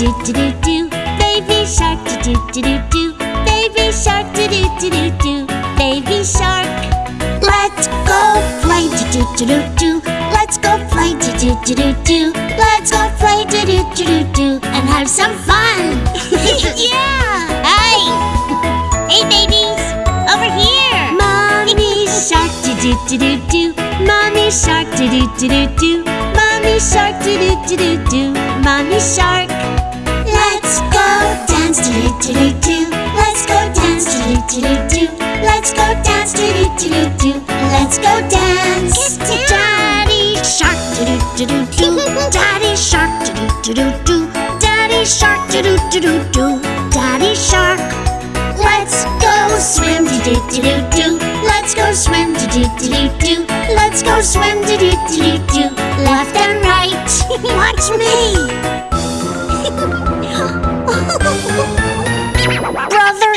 do do do do. Baby shark do do do do do. Baby shark do do do do do. Baby shark. Let's go play do do do do do. Let's go play do do do do do. Let's go play do do do do do and have some fun. yeah. Hey. Hey babies, over here. Mommy shark do do do do do. Mommy shark do do do do do. Mommy shark do do do do do. Mommy shark. Let's go dance do do do do do. Let's go dance do do do do do. Let's go dance do do do do do. Let's go dance. Get Daddy shark do do do do do. Daddy shark do do do do do. Daddy shark do do do do do. Daddy shark. Let's go swim do do do do do. Let's go swim do do do do do. Let's go swim do do do do do. Left and right. Watch me.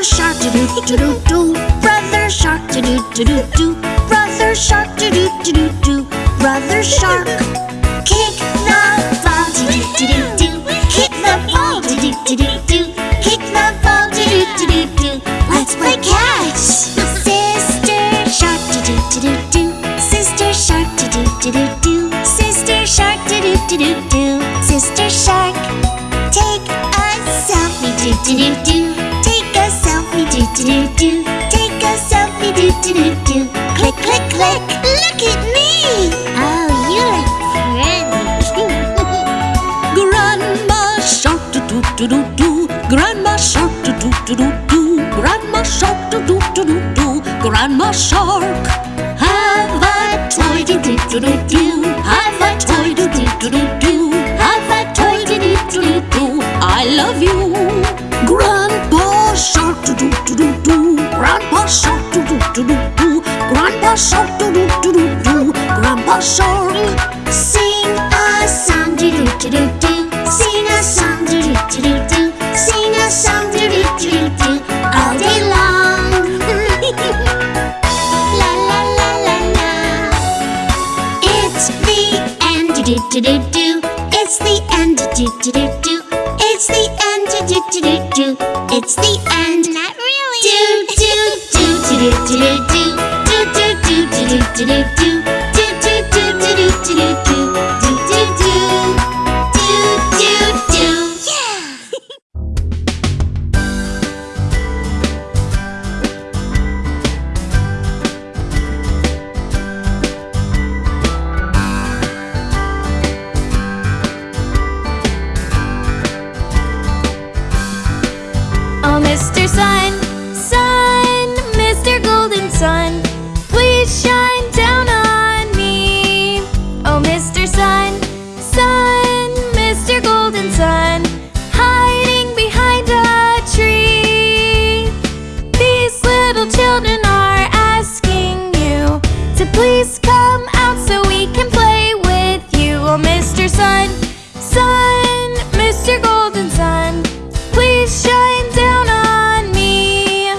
shark do do do do do. Brother shark do do do do do. Brother shark do do do do do. Brother shark. Kick the ball do do do do do. Kick the ball do do do do do. Kick the ball do do do do do. Let's play catch. Sister shark do do do do do. Sister shark do do do do do. Sister shark do do do do do. Sister shark. Take a selfie do do do do. Do do do. Click click click. Look at me. Oh, you look pretty. Grandma shark do do do do do. Grandma shark do do do do do. Grandma shark do do do do do. Grandma shark. Have a toy do do do do do. Have a toy do do do do do. Have a toy do do do do do. I love you. Grandpa Shark, do do do do doo. Grandpa Shark, sing a song, do do do do do. Sing a song, do do do do do. Sing a song, do do do do do. All day long. la la la la la. It's the end, do do do do do. It's the end, do do do do do. It's the end, do do do do do. It's the end. Not really. Do do do do do do do do do do do do do do do do do do do do do do do yeah. Oh, Mr. Sun, please come out so we can play with you. Oh, Mr. Sun, Sun, Mr. Golden Sun, please shine down on me.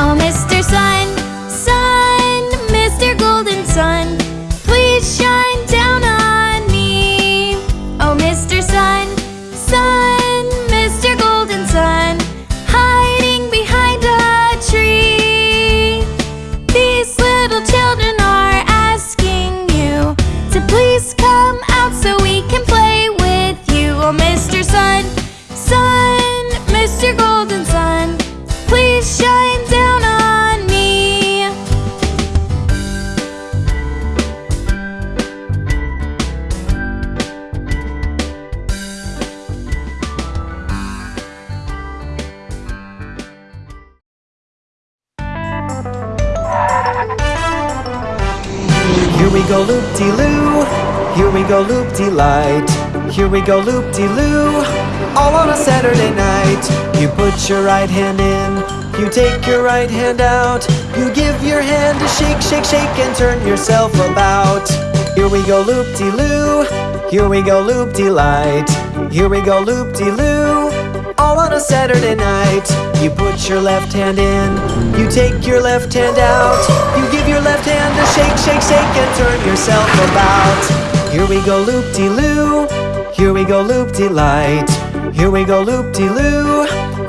Oh, Mr. Sun, Sun, Here we go loop-de-loo, here we go loop-de-light. Here we go loop-de-loo, all on a Saturday night. You put your right hand in, you take your right hand out. You give your hand a shake, shake, shake and turn yourself about. Here we go loop-de-loo, here we go loop-de-light. Here we go loop-de-loo All on a Saturday night. You put your left hand in You take your left hand out. You give your left hand a shake, shake, shake And turn yourself about. Here we go loop-de-loo. Here we go loop-de-light. Here we go loop-de-loo.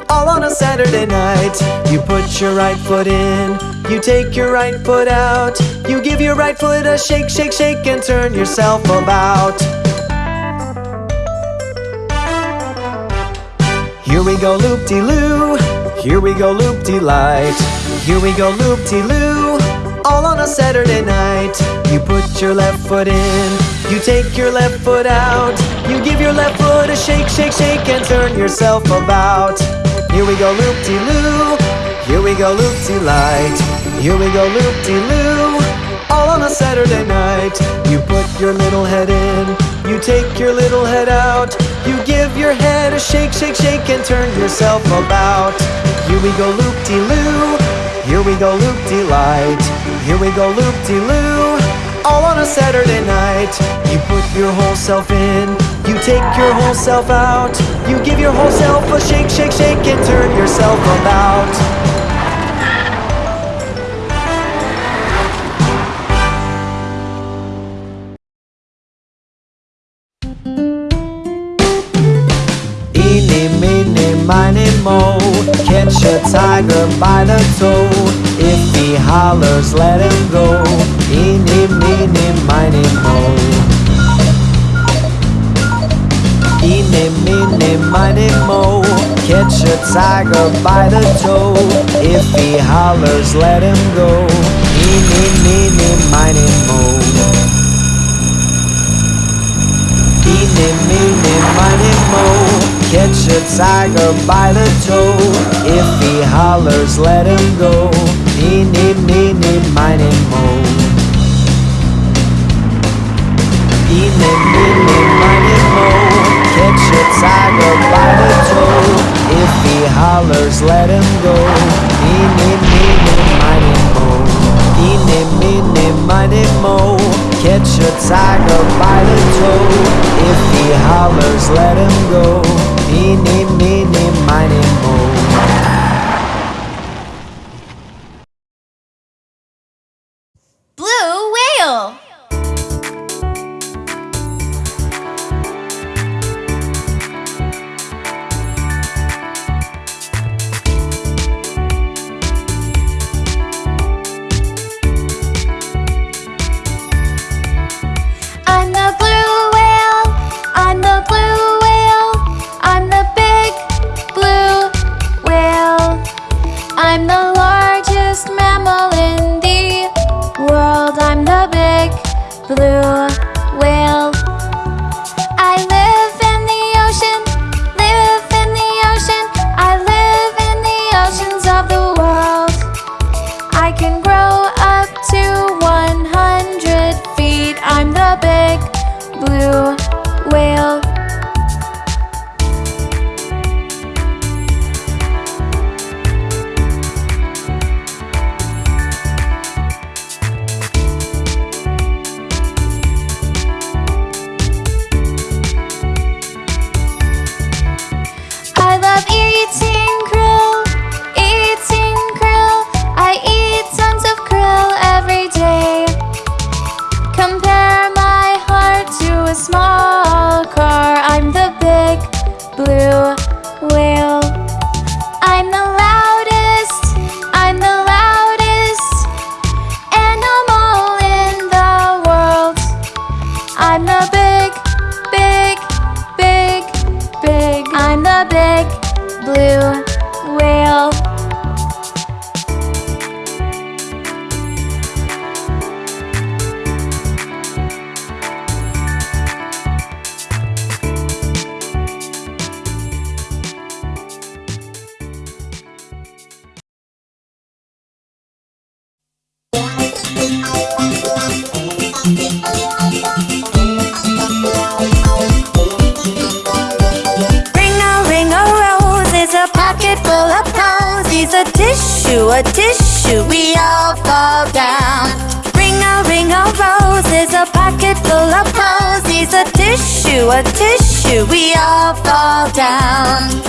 All on a Saturday night. You put your right foot in You take your right foot out. You give your right foot a shake, shake, shake And turn yourself about Here we go loop-de-loo. Here we go loop-de-light. Here we go loop-de-loo. All on a Saturday night. You put your left foot in. You take your left foot out. You give your left foot a shake, shake, shake And turn yourself about. Here we go loop-de-loo. Here we go loop-de-light. Here we go loop-de-loo. All on a Saturday night. You put your little head in You take your little head out. You give your head a shake, shake, shake And turn yourself about. Here we go loop-de-loo. Here we go loop-de-light. Here we go loop-de-loo. All on a Saturday night. You put your whole self in. You take your whole self out. You give your whole self a shake, shake, shake And turn yourself about tiger by the toe. If he hollers, let him go. Eeny, meeny, miny, mo. Eeny, meeny, miny, mo. Catch a tiger by the toe. If he hollers, let him go. Eeny, meeny, miny, mo. Eeny, meeny, miny, mo Catch a tiger by the toe. If he hollers, let him go. Eeny, meeny, miny, mo. Eeny, meeny, miny, mo. Catch a tiger by the toe. If he hollers, let him go. Eeny, meeny, miny, mo. Eeny, meeny, miny, mo. Catch a tiger by the toe. If he hollers, let him go Eeny, meeny, miny, mo Blue A tissue, a tissue, we all fall down. Ring a ring a rose is a pocket full of posies. A tissue, a tissue, we all fall down.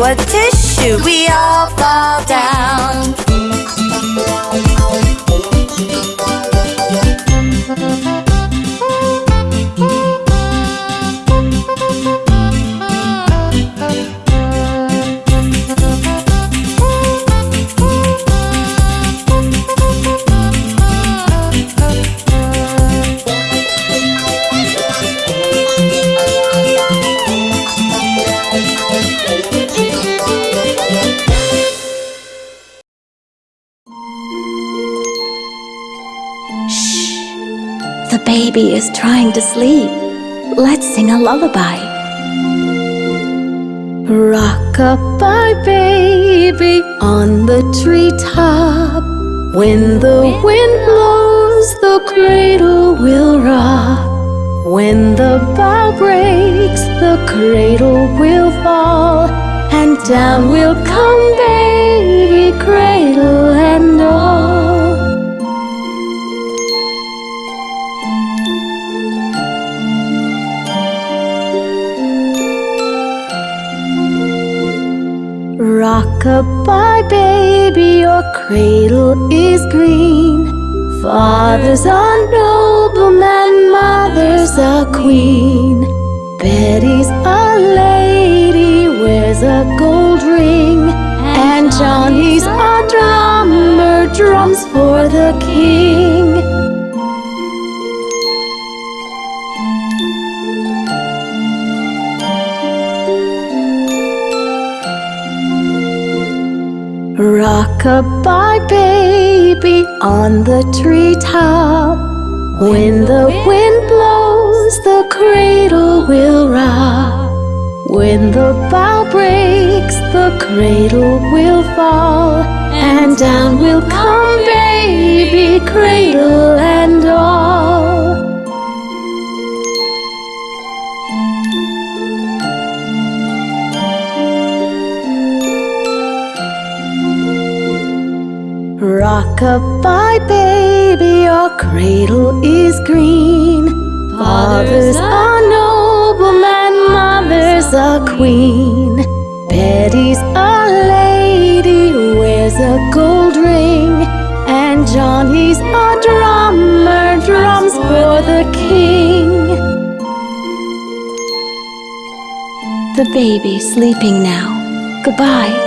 A tissue, we all fall down. Baby is trying to sleep. Let's sing a lullaby. Rock-a-bye baby on the treetop. When the wind blows, the cradle will rock. When the bough breaks, the cradle will fall. And down will come baby, cradle and all. Rock-a-bye baby, your cradle is green. Father's a nobleman, mother's a queen. Betty's a lady, wears a gold ring. And Johnny's a drummer, drums for the king. Rock-a-bye baby on the treetop. When the wind blows, the cradle will rock. When the bough breaks, the cradle will fall. And down will come baby, cradle Rock-a-bye baby, your cradle is green. Father's a nobleman, mother's a queen. Betty's a lady, wears a gold ring. And Johnny's a drummer, drums for the king. The baby's sleeping now. Goodbye.